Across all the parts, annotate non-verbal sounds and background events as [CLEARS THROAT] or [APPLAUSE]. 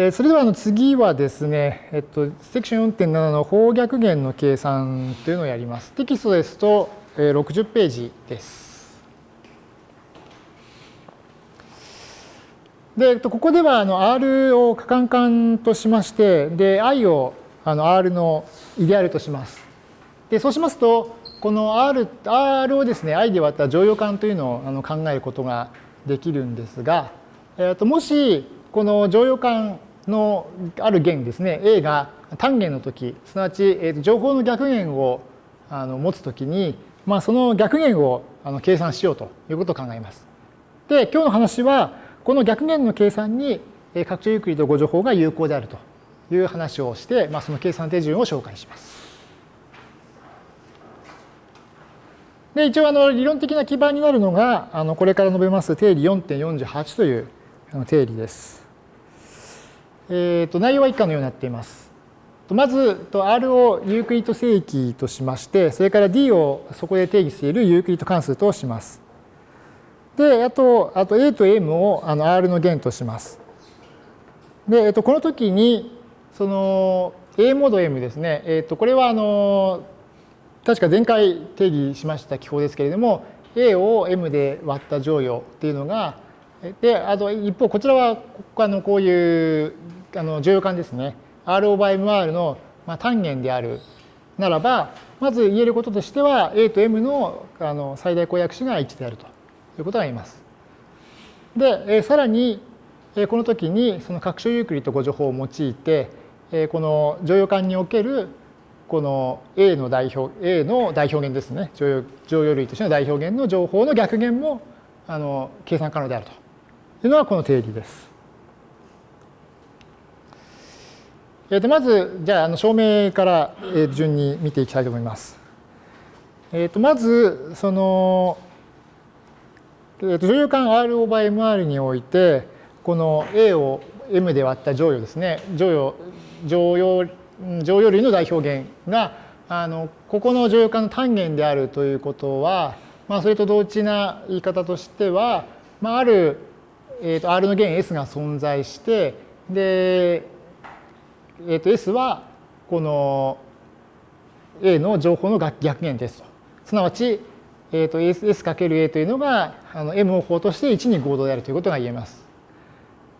えそれではあの次はですね、えっと、セクション4.7の方逆減の計算というのをやります。テキストですと、え60ページです。で、えっと、ここではあの R を可換換としまして、で、I をあの R のイデアルとします。で、そうしますと、この R, R をですね、I で割った乗用感というのをあの考えることができるんですが、えっと、もし、この乗用感のある弦ですね、A が単元の時、すなわち、えと情報の逆弦をあの持つときに、まあ、その逆弦をあの計算しようということを考えます。で、今日の話は、この逆弦の計算に拡張ユークリッド誤助法が有効であるという話をして、まあ、その計算手順を紹介します。で一応あの理論的な基盤になるのがあのこれから述べます定理4.48という定理です。えー、と内容は以下のようになっています。まず R をユークリッド正規としまして、それから D をそこで定義しているユークリッド関数とします。で、あと、あと A と M をあの R の弦とします。で、えっと、この時に、その A モード M ですね、えっと、これはあの確か前回定義しました記法ですけれども、A を M で割った乗与っていうのが、で、あと一方、こちらはあのこういうあの乗用感ですね。R オーバー MR の、まあ、単元であるならば、まず言えることとしては、A と M のあの最大公約子が1であるということが言えます。で、えさらに、えこの時にその拡張ユークリッド誤助法を用いて、えこの乗用感におけるこの A の代表、A の代表源ですね。乗用乗用類としての代表源の情報の逆源もあの計算可能であるというのがこの定理です。えー、とまず、じゃあ、の証明から順に見ていきたいと思います。えー、とまず、その、えー、と乗用感 R オーバー MR において、この A を M で割った乗用ですね。乗用、乗用乗用類の代表源があのここの乗用感の単元であるということは、まあ、それと同値な言い方としては、まあ、ある、えー、と R の弦 S が存在してで、えー、と S はこの A の情報の逆弦ですと。すなわち、えー、と S×A というのがあの M を法として1に合同であるということが言えます。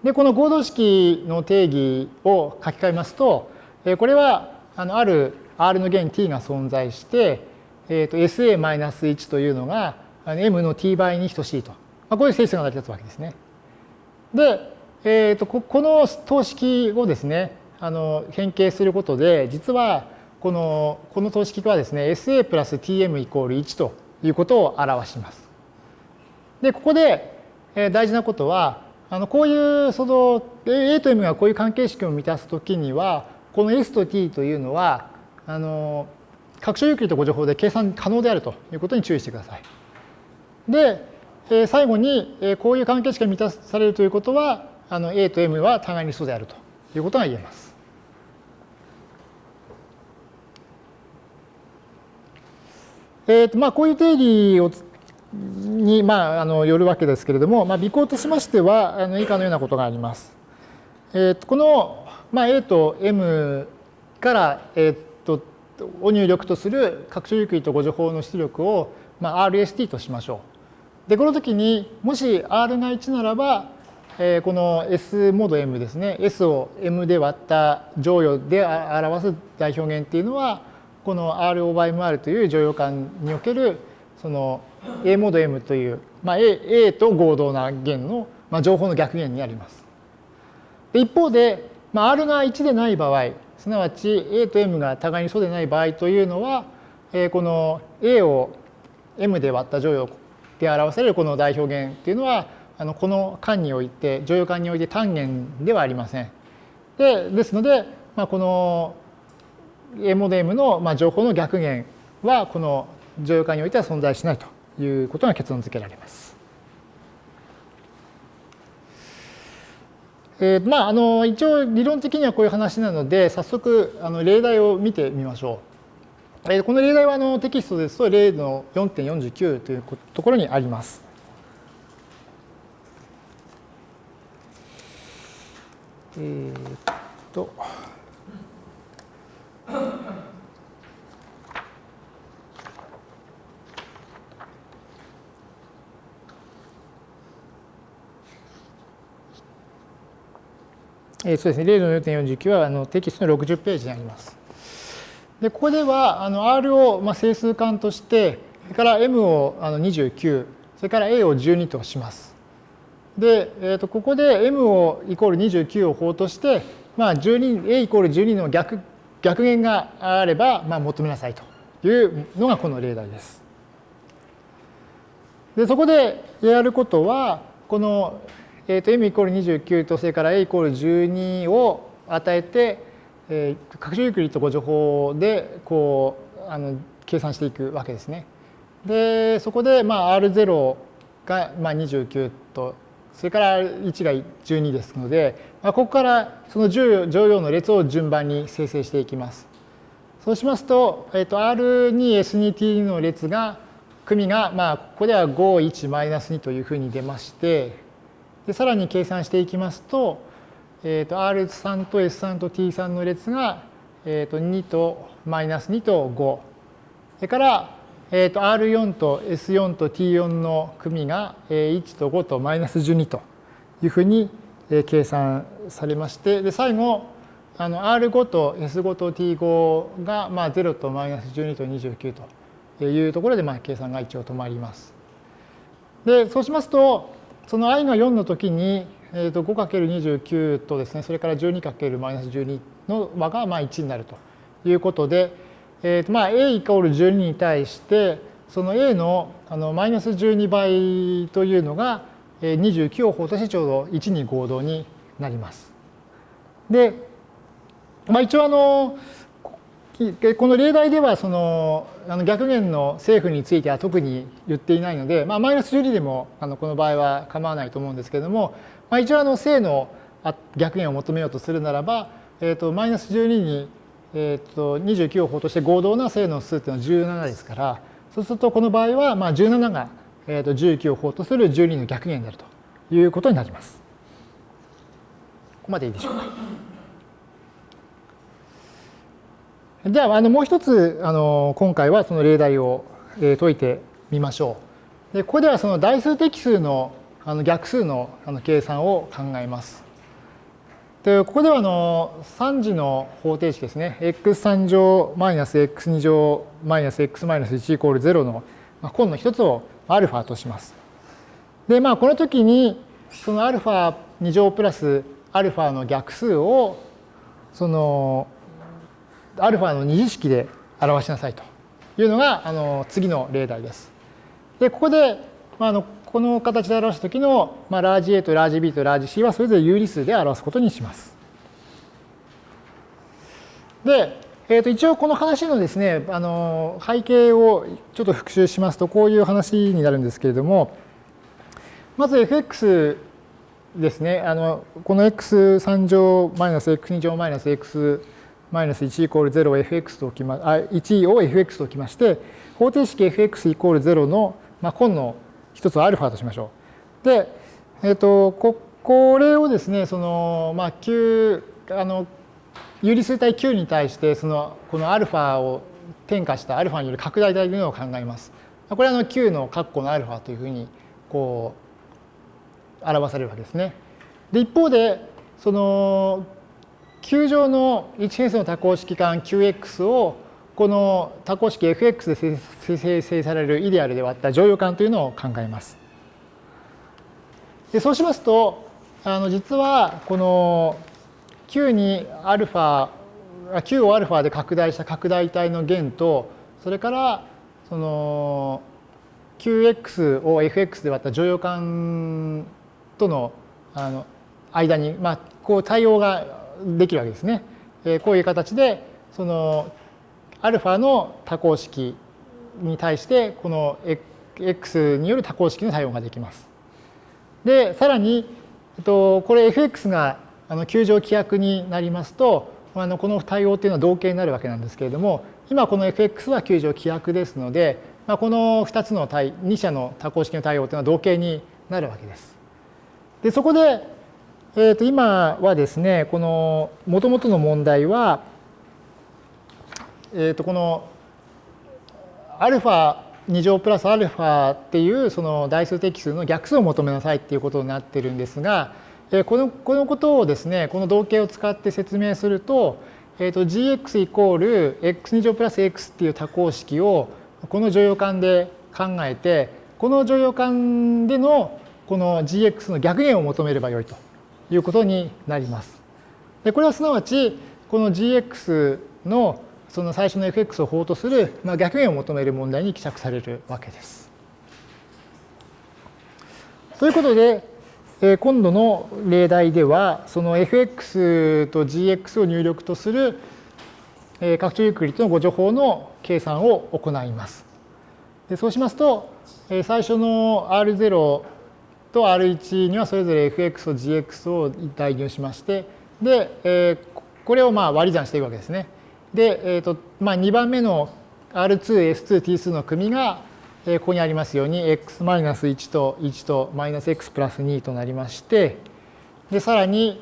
でこの合同式の定義を書き換えますとえこれはあのある R の弦 t が存在して、えー、と SA-1 というのがあの m の t 倍に等しいと。まあ、こういう性質が成り立つわけですね。で、えー、とこの等式をですね、あの変形することで、実はこのこの等式はですね、SA プラス tm イコール1ということを表します。で、ここで大事なことは、あのこういうその A と M がこういう関係式を満たすときには、この S と T というのは、あの、拡張ユークリッド誤助法で計算可能であるということに注意してください。で、最後に、こういう関係式が満たされるということは、あの A と M は互いに素であるということが言えます。えーとまあ、こういう定理をに、まあ、あのよるわけですけれども、まあ、微行としましてはあの以下のようなことがあります。えー、とこのまあ、A と M から、えー、っとを入力とする拡張ユークリッド誤助法の出力を、まあ、RST としましょう。で、この時にもし R が1ならば、えー、この S モード M ですね。S を M で割った乗与で表す代表源っていうのは、この R オーバー MR という乗用感におけるその A モード M という、まあ、A, A と合同な弦の、まあ、情報の逆弦になります。で一方で、まあ、R が1でない場合、すなわち A と M が互いにそうでない場合というのは、えこの A を M で割った乗用で表されるこの代表源っていうのは、あのこの間において、乗用間において単元ではありません。でですので、まあ、このモデムの、まあ、情報の逆弦は、この乗用間においては存在しないということが結論付けられます。えー、まあ、あの一応理論的にはこういう話なので、早速あの例題を見てみましょう。えー、この例題はあのテキストですと例の4.49というところにあります。えー、っと。えー、そうですね、例の4.49はあのテキストの60ページにあります。で、ここではあの R をまあ整数間として、それから M をあの29、それから A を12とします。で、えー、とここで M をイコール29を法として、まあ、12 A イコール12の逆逆弦があれば、まあ、求めなさいというのがこの例題です。でそこでやることはこのえー、と m イコール29とそれから a イコール12を与えて、えー、拡張ユークリッド誤助法でこうあの計算していくわけですね。でそこで、まあ、R0 が、まあ、29とそれから1が12ですので、まあ、ここからその乗用の列を順番に生成していきます。そうしますと、えー、と R2S2T の列が組が、まあ、ここでは51-2というふうに出ましてでさらに計算していきますと,、えー、と R3 と S3 と T3 の列が、えー、と2とマイナス2と5それから、えー、と R4 と S4 と T4 の組が1と5とマイナス12というふうに計算されましてで最後あの R5 と S5 と T5 がまあ0とマイナス12と29というところでまあ計算が一応止まります。でそうしますとその i が4の時に、えー、と 5×29 とですね、それから 12×-12 の和がまあ1になるということで、えー、とまあ a イコール12に対して、その a のあのマイナス12倍というのが29を法としてちょうど1に合同になります。で、まあ、一応あのこの例題ではそのあの逆弦の政府については特に言っていないので、まあ、マイナス12でもあのこの場合は構わないと思うんですけれども、まあ、一応あの正の逆弦を求めようとするならば、えー、とマイナス12に、えー、と29を法として合同な正の数っていうのは17ですからそうするとこの場合はまあ17が、えー、と19を法とする12の逆弦であるということになります。ここまでいいでしょうか？じゃあ、あのもう一つあの今回はその例題を解いてみましょう。でここではその代数的数のあの逆数のあの計算を考えます。でここではあの3次の方程式ですね。x3 乗マイナス x2 乗マイナス x マイナス1イコール0の根の一つを α とします。でまあこの時にその α2 乗プラス α の逆数をその アルファの二次式で表しなさいというのがあの次の例題です。で、ここで、まあ、あのこの形で表したときの、まあ、ラージ A とラージ B とラージ C はそれぞれ有理数で表すことにします。で、えー、と一応この話のですね、あの背景をちょっと復習しますと、こういう話になるんですけれども、まず fx ですね、あのこの x3 乗マイナス x2 乗マイナス x マイナス1イコール0を fx と置きま、あ、1を fx と置きまして、方程式 fx イコール0の、まあ、根の一つを α としましょう。で、えっ、ー、と、こ、これをですね、その、まあ、q、あの、有理数体 q に対して、その、この α を転化した α による拡大体というのを考えます。これはあの q の括弧の α というふうに、こう、表されるわけですね。で、一方で、その、 球状の一変数の多項式間 Qx をこの多項式 fx で生成されるイデアルで割った乗用感というのを考えます。でそうしますとあの実はこの Q に α Q を α で拡大した拡大体の弦とそれからその Qx を fx で割った乗用感とのあの間に、まあ、こう対応ができるわけですね。こういう形でそのアルファの多項式に対してこの x による多項式の対応ができます。でさらにこれ fx が球状規約になりますとあのこの対応というのは同型になるわけなんですけれども今この fx は球状規約ですので、まあ、この2つの対2者の多項式の対応というのは同型になるわけです。でそこでえー、と今はですね、この元々の問題は、えー、とこのアルファ2乗プラスアルファっていうその代数的数の逆数を求めなさいっていうことになってるんですが、えー、このこのことをですね、この動形を使って説明すると、えー、と gx イコール x2 乗プラス x っていう多項式をこの乗用感で考えて、この乗用感でのこの gx の逆減を求めればよいと。いうことになります。でこれはすなわち、この gx のその最初の fx を法とする、まあ、逆減を求める問題に希釈されるわけです。ということで、え今度の例題では、その fx と gx を入力とする拡張ユークリッドのご情報の計算を行います。でそうしますと、最初の R0 と R1 にはそれぞれ fx と gx を代入しまして、で、えこれをまあ割り算していくわけですね。で、えーとまあ、2番目の R2、S2、T 数の組が、えここにありますように x-1 と1とマイナス x プラス2となりまして、で、さらに、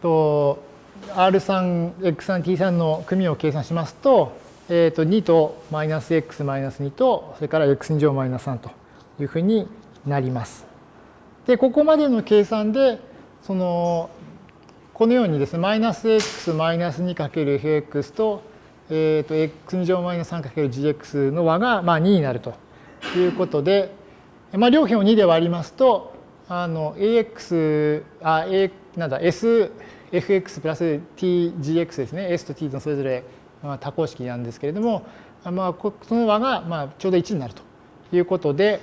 と R3、X3、T3 の組を計算しますと、えー、と2とマイナス x マイナス2と、それから x2 乗マイナス3というふうになります。で、ここまでの計算で、その、このようにですね、マイナス x マイナス 2×fx と、えー、と x2 乗マイナス 3×gx の和がまあ2になるということで、まあ、両辺を2で割りますと、あの ax、あ、a、なんだ、sfx プラス tgx ですね、s と t のそれぞれ多項式なんですけれども、まあ、その和がまあちょうど1になるということで、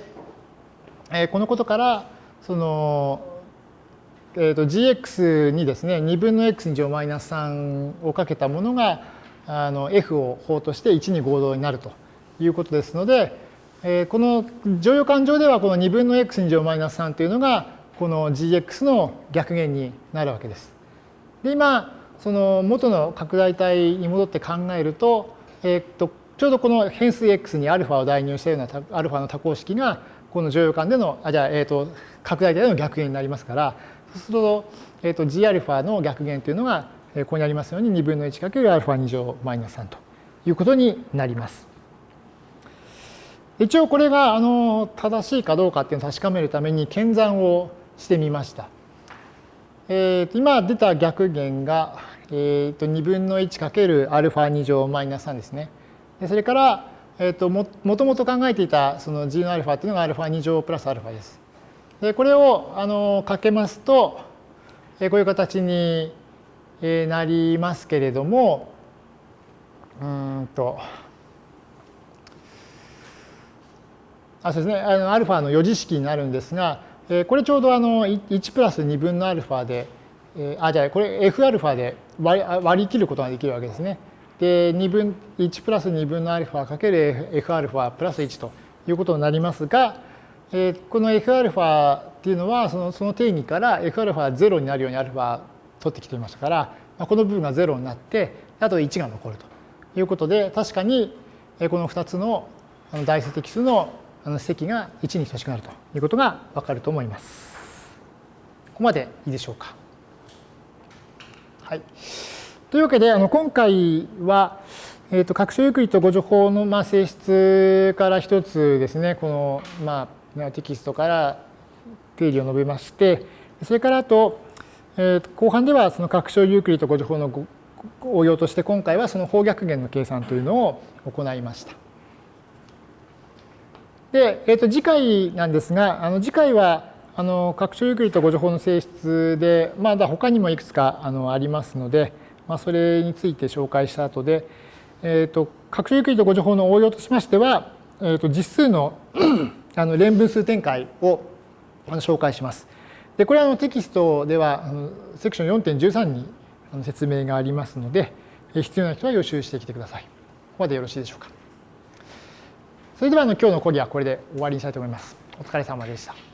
えこのことからその、えー、と gx にですね2分の x に乗マイナス3をかけたものがあの f を法として1に合同になるということですので、えー、この乗用感情ではこの2分の x に乗マイナス3というのがこの gx の逆減になるわけです。で今その元の拡大体に戻って考えると,、えー、とちょうどこの変数 x に α を代入したような α の多項式がこの乗用感での、あじゃあ、えっ、ー、と、拡大体での逆減になりますから、そうすると、えっ、ー、と、gα の逆減というのが、ここにありますように2分の 1×α2 乗マイナス3ということになります。一応これがあの正しいかどうかっていうのを確かめるために検算をしてみました。えー、と今出た逆減が、えー、と2分の 1×α2 乗マイナス3ですね。 でそれからえーと、ももともと考えていたその g の α っていうのが α2 乗プラス α です。でこれをあのかけますと、えー、こういう形になりますけれどもうんとあそうですねあの α の余事式になるんですが、えー、これちょうどあの1プラス2分の α で、えー、あじゃあこれ Fα で割り割り切ることができるわけですね。 で2分1プラス2分の α かける Fα プラス1ということになりますが、えー、この Fα っていうのはそのその定義から Fα は0になるように α 取ってきていましたから、まあ、この部分が0になってあと1が残るということで確かにこの2つの代数的数の積が1に等しくなるということがわかると思います。ここまでいいでしょうか。はい。 というわけで、あの今回は、えーと、拡張ユークリッド誤助法のまあ性質から一つですね、この、まあ、テキストから定理を述べまして、それからあと、えー、と後半ではその拡張ユークリッド互除法の応用として、今回はその法逆元の計算というのを行いました。で、えー、と次回なんですが、あの次回はあの拡張ユークリッド互除法の性質で、まだ他にもいくつかあのありますので、まあ、それについて紹介した後で、えーと、拡張ユークリッド互除法の応用としましては、えーと、実数の [CLEARS THROAT] あの連分数展開を紹介します。でこれはのテキストではあのセクション4.13に説明がありますので、必要な人は予習してきてください。ここまでよろしいでしょうか。それではあの今日の講義はこれで終わりにしたいと思います。お疲れ様でした。